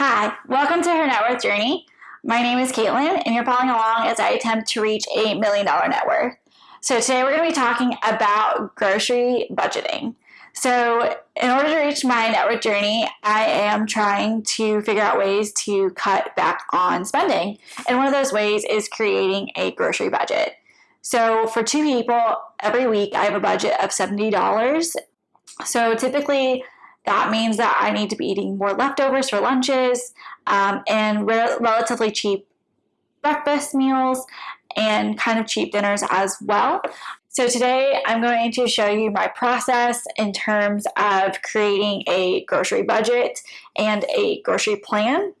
Hi, welcome to Her Net Worth Journey. My name is Caitlin, and you're following along as I attempt to reach a million dollar net worth. So, today we're going to be talking about grocery budgeting. So, in order to reach my net worth journey, I am trying to figure out ways to cut back on spending. And one of those ways is creating a grocery budget. So, for two people, every week I have a budget of $70. So, typically, that means that I need to be eating more leftovers for lunches um, and re- relatively cheap breakfast meals and kind of cheap dinners as well. So, today I'm going to show you my process in terms of creating a grocery budget and a grocery plan.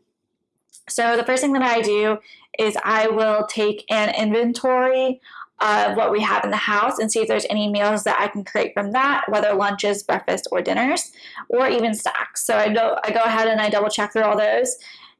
So, the first thing that I do is I will take an inventory of what we have in the house and see if there's any meals that I can create from that, whether lunches, breakfast, or dinners, or even snacks. So I go, I go ahead and I double check through all those.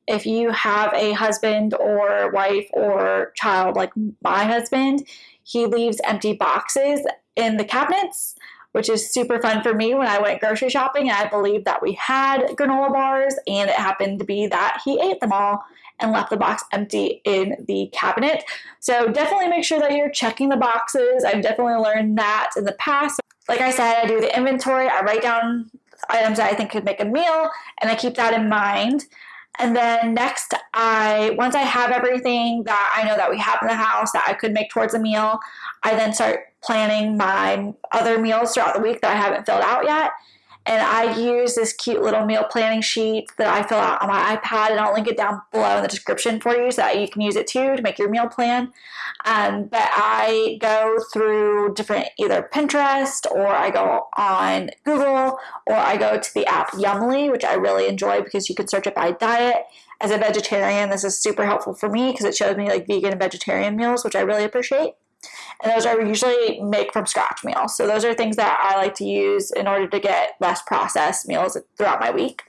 If you have a husband or wife or child like my husband, he leaves empty boxes in the cabinets, which is super fun for me when I went grocery shopping. I believe that we had granola bars, and it happened to be that he ate them all and left the box empty in the cabinet. So definitely make sure that you're checking the boxes. I've definitely learned that in the past. Like I said, I do the inventory, I write down items that I think could make a meal, and I keep that in mind. And then next, I once I have everything that I know that we have in the house that I could make towards a meal, I then start planning my other meals throughout the week that I haven't filled out yet. And I use this cute little meal planning sheet that I fill out on my iPad, and I'll link it down below in the description for you so that you can use it too to make your meal plan. Um, but I go through different either Pinterest or I go on Google or I go to the app Yummly, which I really enjoy because you can search it by diet. As a vegetarian, this is super helpful for me because it shows me like vegan and vegetarian meals, which I really appreciate. And those are usually make from scratch meals. So those are things that I like to use in order to get less processed meals throughout my week.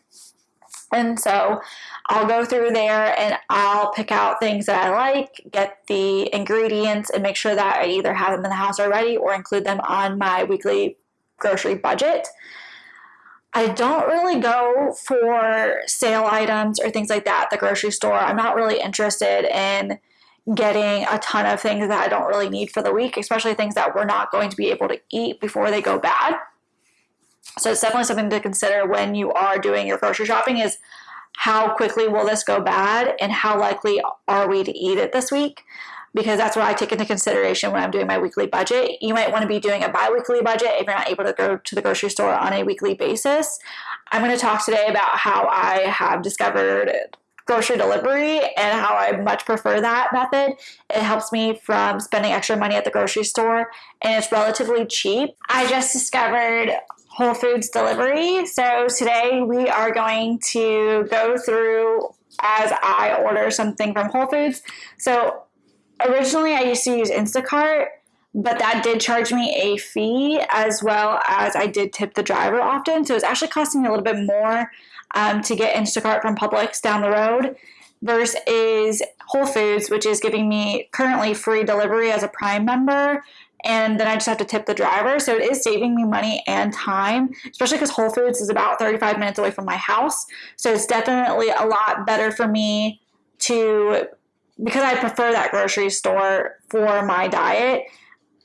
And so I'll go through there and I'll pick out things that I like, get the ingredients, and make sure that I either have them in the house already or include them on my weekly grocery budget. I don't really go for sale items or things like that at the grocery store. I'm not really interested in getting a ton of things that I don't really need for the week, especially things that we're not going to be able to eat before they go bad. So it's definitely something to consider when you are doing your grocery shopping is how quickly will this go bad and how likely are we to eat it this week? Because that's what I take into consideration when I'm doing my weekly budget. You might want to be doing a bi weekly budget if you're not able to go to the grocery store on a weekly basis. I'm going to talk today about how I have discovered grocery delivery and how I much prefer that method. It helps me from spending extra money at the grocery store and it's relatively cheap. I just discovered Whole Foods delivery. So today we are going to go through as I order something from Whole Foods. So originally I used to use Instacart, but that did charge me a fee as well as I did tip the driver often. So it's actually costing me a little bit more um, to get Instacart from Publix down the road versus Whole Foods, which is giving me currently free delivery as a Prime member. And then I just have to tip the driver. So it is saving me money and time, especially because Whole Foods is about 35 minutes away from my house. So it's definitely a lot better for me to, because I prefer that grocery store for my diet,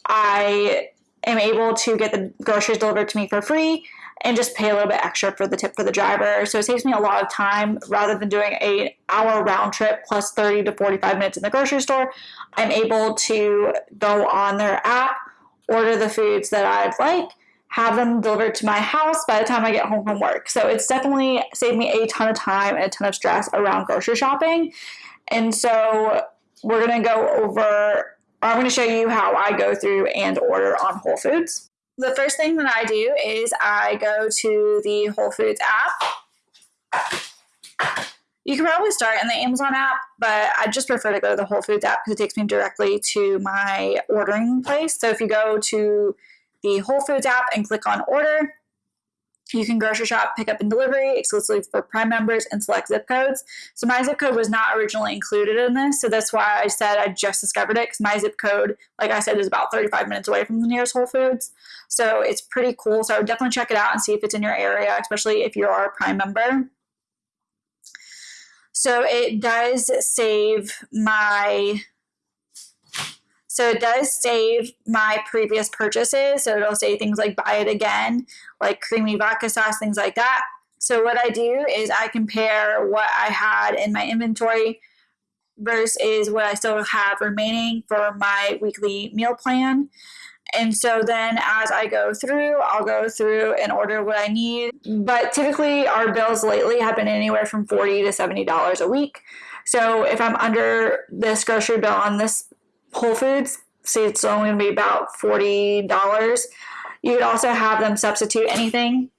I am able to get the groceries delivered to me for free and just pay a little bit extra for the tip for the driver. So it saves me a lot of time rather than doing a hour round trip plus 30 to 45 minutes in the grocery store. I'm able to go on their app, order the foods that I'd like, have them delivered to my house by the time I get home from work. So it's definitely saved me a ton of time and a ton of stress around grocery shopping. And so we're going to go over, I'm going to show you how I go through and order on Whole Foods the first thing that I do is I go to the Whole Foods app. You can probably start in the Amazon app, but I just prefer to go to the Whole Foods app because it takes me directly to my ordering place. So if you go to the Whole Foods app and click on order, you can grocery shop, pick up and delivery exclusively for Prime members and select zip codes. So my zip code was not originally included in this, so that's why I said I just discovered it because my zip code, like I said, is about 35 minutes away from the nearest Whole Foods. So it's pretty cool. So I would definitely check it out and see if it's in your area, especially if you're a Prime member. So it does save my so it does save my previous purchases. So it'll say things like buy it again, like creamy vodka sauce, things like that. So what I do is I compare what I had in my inventory versus what I still have remaining for my weekly meal plan. And so then as I go through, I'll go through and order what I need. But typically our bills lately have been anywhere from 40 to $70 a week. So if I'm under this grocery bill on this Whole Foods, say it's only going to be about $40. You could also have them substitute anything.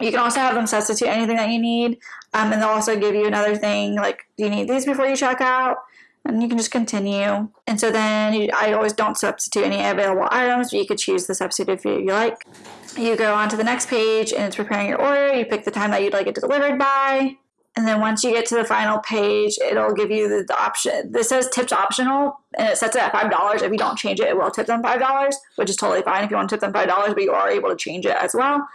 You can also have them substitute anything that you need. Um, and they'll also give you another thing like, do you need these before you check out? And you can just continue. And so then you, I always don't substitute any available items, but you could choose the substitute if you like. You go on to the next page and it's preparing your order. You pick the time that you'd like it delivered by. And then once you get to the final page, it'll give you the, the option. This says tips optional, and it sets it at five dollars. If you don't change it, it will tip them five dollars, which is totally fine if you want to tip them five dollars, but you are able to change it as well.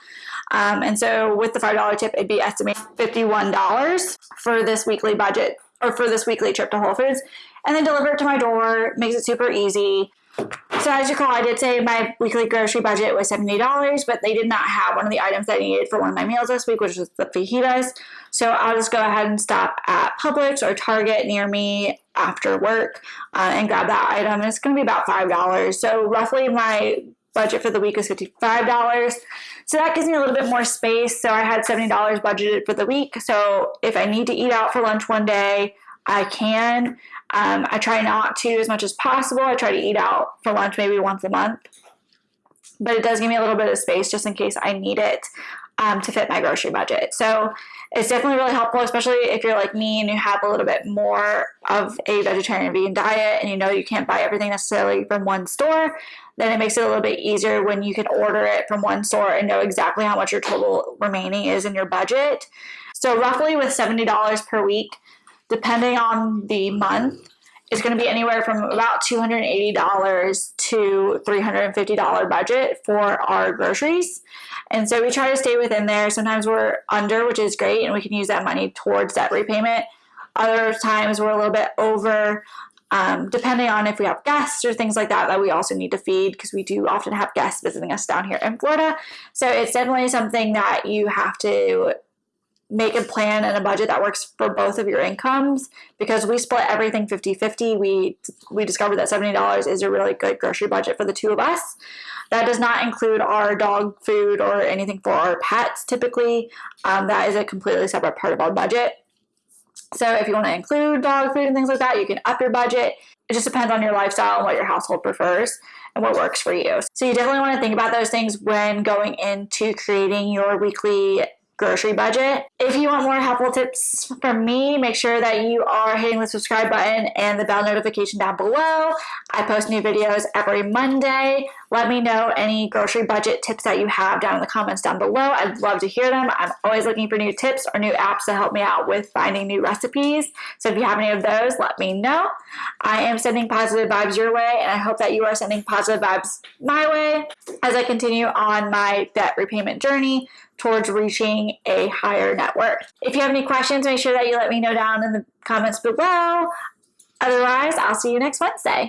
Um, and so with the five dollar tip, it'd be estimated fifty one dollars for this weekly budget or for this weekly trip to Whole Foods, and then deliver it to my door. Makes it super easy. So as you recall, I did say my weekly grocery budget was $70, but they did not have one of the items that I needed for one of my meals this week, which was the fajitas. So I'll just go ahead and stop at Publix or Target near me after work uh, and grab that item. And it's going to be about $5. So roughly my budget for the week was $55. So that gives me a little bit more space. So I had $70 budgeted for the week. So if I need to eat out for lunch one day, I can. Um, I try not to as much as possible. I try to eat out for lunch maybe once a month. But it does give me a little bit of space just in case I need it um, to fit my grocery budget. So it's definitely really helpful, especially if you're like me and you have a little bit more of a vegetarian vegan diet and you know you can't buy everything necessarily from one store. Then it makes it a little bit easier when you can order it from one store and know exactly how much your total remaining is in your budget. So, roughly with $70 per week, depending on the month, is going to be anywhere from about $280 to $350 budget for our groceries. And so we try to stay within there. Sometimes we're under, which is great, and we can use that money towards debt repayment. Other times we're a little bit over, um, depending on if we have guests or things like that that we also need to feed because we do often have guests visiting us down here in Florida. So it's definitely something that you have to make a plan and a budget that works for both of your incomes because we split everything 50-50 we we discovered that $70 is a really good grocery budget for the two of us. That does not include our dog food or anything for our pets typically. Um, that is a completely separate part of our budget. So if you want to include dog food and things like that you can up your budget. It just depends on your lifestyle and what your household prefers and what works for you. So you definitely want to think about those things when going into creating your weekly grocery budget. If you want more helpful tips from me, make sure that you are hitting the subscribe button and the bell notification down below. I post new videos every Monday. Let me know any grocery budget tips that you have down in the comments down below. I'd love to hear them. I'm always looking for new tips or new apps to help me out with finding new recipes. So if you have any of those, let me know. I am sending positive vibes your way, and I hope that you are sending positive vibes my way as I continue on my debt repayment journey towards reaching a higher net worth. If you have any questions, make sure that you let me know down in the comments below. Otherwise, I'll see you next Wednesday.